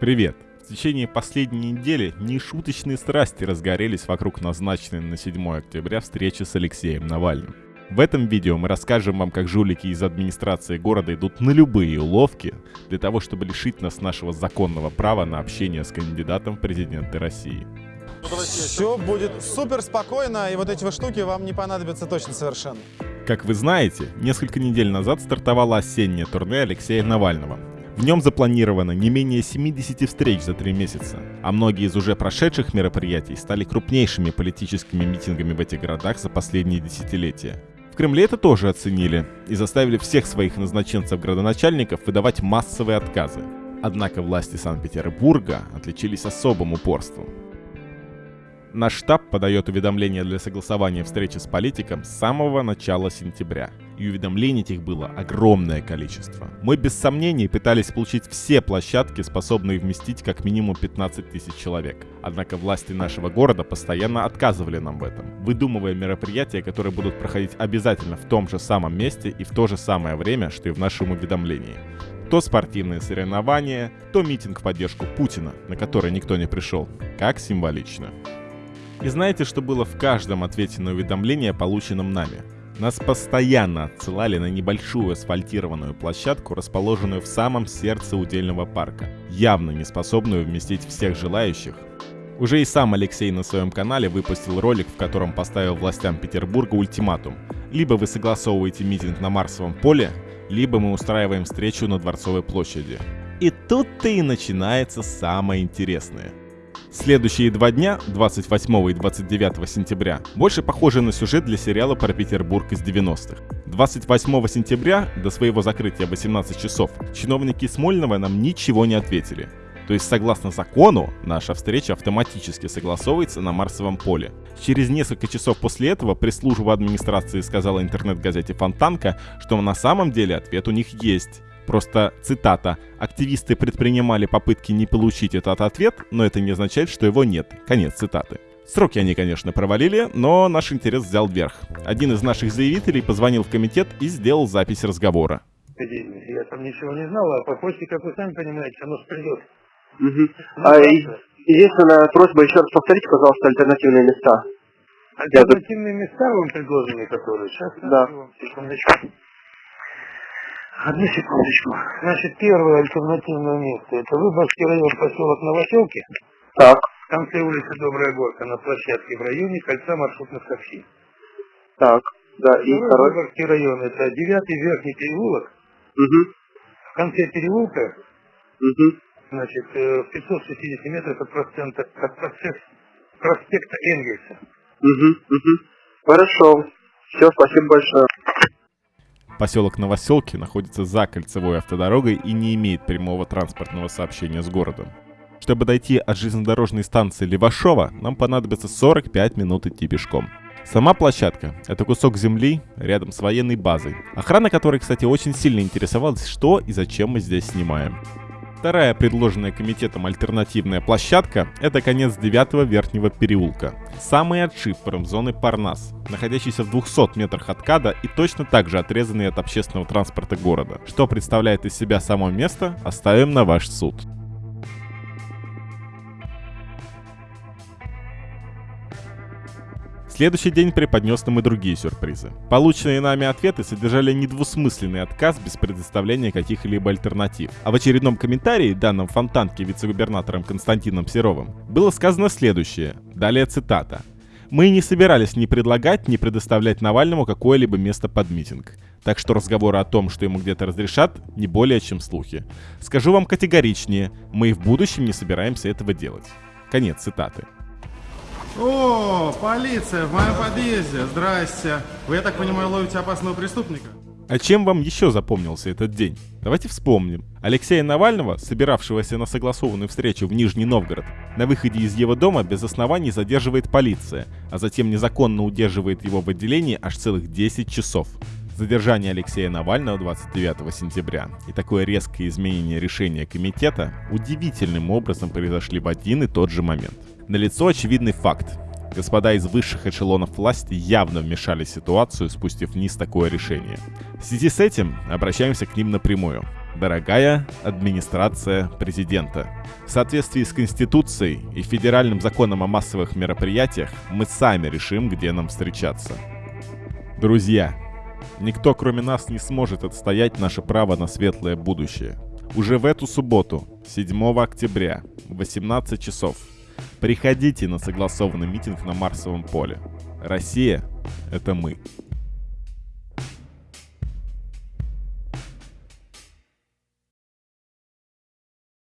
Привет! В течение последней недели нешуточные страсти разгорелись вокруг назначенной на 7 октября встречи с Алексеем Навальным. В этом видео мы расскажем вам, как жулики из администрации города идут на любые уловки для того, чтобы лишить нас нашего законного права на общение с кандидатом в президенты России. Все будет супер спокойно, и вот эти вот штуки вам не понадобятся точно совершенно. Как вы знаете, несколько недель назад стартовало осеннее турне Алексея Навального, в нем запланировано не менее 70 встреч за три месяца, а многие из уже прошедших мероприятий стали крупнейшими политическими митингами в этих городах за последние десятилетия. В Кремле это тоже оценили и заставили всех своих назначенцев-градоначальников выдавать массовые отказы. Однако власти Санкт-Петербурга отличились особым упорством. Наш штаб подает уведомления для согласования встречи с политиком с самого начала сентября. И уведомлений этих было огромное количество. Мы без сомнений пытались получить все площадки, способные вместить как минимум 15 тысяч человек. Однако власти нашего города постоянно отказывали нам в этом, выдумывая мероприятия, которые будут проходить обязательно в том же самом месте и в то же самое время, что и в нашем уведомлении. То спортивные соревнования, то митинг в поддержку Путина, на который никто не пришел. Как символично. И знаете, что было в каждом ответе на уведомление, полученном нами? Нас постоянно отсылали на небольшую асфальтированную площадку, расположенную в самом сердце удельного парка, явно не способную вместить всех желающих. Уже и сам Алексей на своем канале выпустил ролик, в котором поставил властям Петербурга ультиматум. Либо вы согласовываете митинг на Марсовом поле, либо мы устраиваем встречу на Дворцовой площади. И тут-то и начинается самое интересное – Следующие два дня, 28 и 29 сентября, больше похожи на сюжет для сериала про Петербург из 90-х. 28 сентября, до своего закрытия 18 часов, чиновники Смольного нам ничего не ответили. То есть, согласно закону, наша встреча автоматически согласовывается на Марсовом поле. Через несколько часов после этого пресс-служба администрации сказала интернет-газете «Фонтанка», что на самом деле ответ у них есть. Просто цитата. Активисты предпринимали попытки не получить этот ответ, но это не означает, что его нет. Конец цитаты. Сроки они, конечно, провалили, но наш интерес взял вверх. Один из наших заявителей позвонил в комитет и сделал запись разговора. Я там ничего не знал, а по почте, как вы сами понимаете, оно придет. Угу. А, единственная просьба, еще раз повторите, пожалуйста, альтернативные места. Альтернативные места вам предложены, которые сейчас? Да. Секундочку. Одну секундочку. Значит, первое альтернативное место. Это Выборгский район, поселок Новоселки. Так. В конце улицы Добрая Горка, на площадке в районе кольца маршрутных такси. Так, да, и второй. Выборгский район, это девятый верхний переулок. Угу. В конце переулка, Угу. значит, э, в 560 метров от, процента, от проспекта Энгельса. Угу. Угу. Хорошо. Все, спасибо большое. Поселок Новоселки находится за кольцевой автодорогой и не имеет прямого транспортного сообщения с городом. Чтобы дойти от железнодорожной станции Левашова, нам понадобится 45 минут идти пешком. Сама площадка — это кусок земли рядом с военной базой, охрана которой, кстати, очень сильно интересовалась, что и зачем мы здесь снимаем. Вторая предложенная комитетом альтернативная площадка – это конец 9 верхнего переулка. Самый отшиб промзоны Парнас, находящийся в 200 метрах от КАДа и точно так же отрезанный от общественного транспорта города. Что представляет из себя само место, оставим на ваш суд. Следующий день преподнес нам и другие сюрпризы. Полученные нами ответы содержали недвусмысленный отказ без предоставления каких-либо альтернатив. А в очередном комментарии, данном Фонтанке вице-губернатором Константином Серовым, было сказано следующее. Далее цитата. Мы не собирались ни предлагать, ни предоставлять Навальному какое-либо место под митинг. Так что разговоры о том, что ему где-то разрешат, не более чем слухи. Скажу вам категоричнее, мы и в будущем не собираемся этого делать. Конец цитаты. О, полиция в моем подъезде. Здрасте. Вы, я так понимаю, ловите опасного преступника? А чем вам еще запомнился этот день? Давайте вспомним. Алексея Навального, собиравшегося на согласованную встречу в Нижний Новгород, на выходе из его дома без оснований задерживает полиция, а затем незаконно удерживает его в отделении аж целых 10 часов. Задержание Алексея Навального 29 сентября и такое резкое изменение решения комитета удивительным образом произошли в один и тот же момент. Налицо очевидный факт. Господа из высших эшелонов власти явно вмешали в ситуацию, спустив вниз такое решение. В связи с этим обращаемся к ним напрямую. Дорогая администрация президента. В соответствии с Конституцией и федеральным законом о массовых мероприятиях мы сами решим, где нам встречаться. Друзья, никто кроме нас не сможет отстоять наше право на светлое будущее. Уже в эту субботу, 7 октября, в 18 часов, приходите на согласованный митинг на Марсовом поле. Россия — это мы.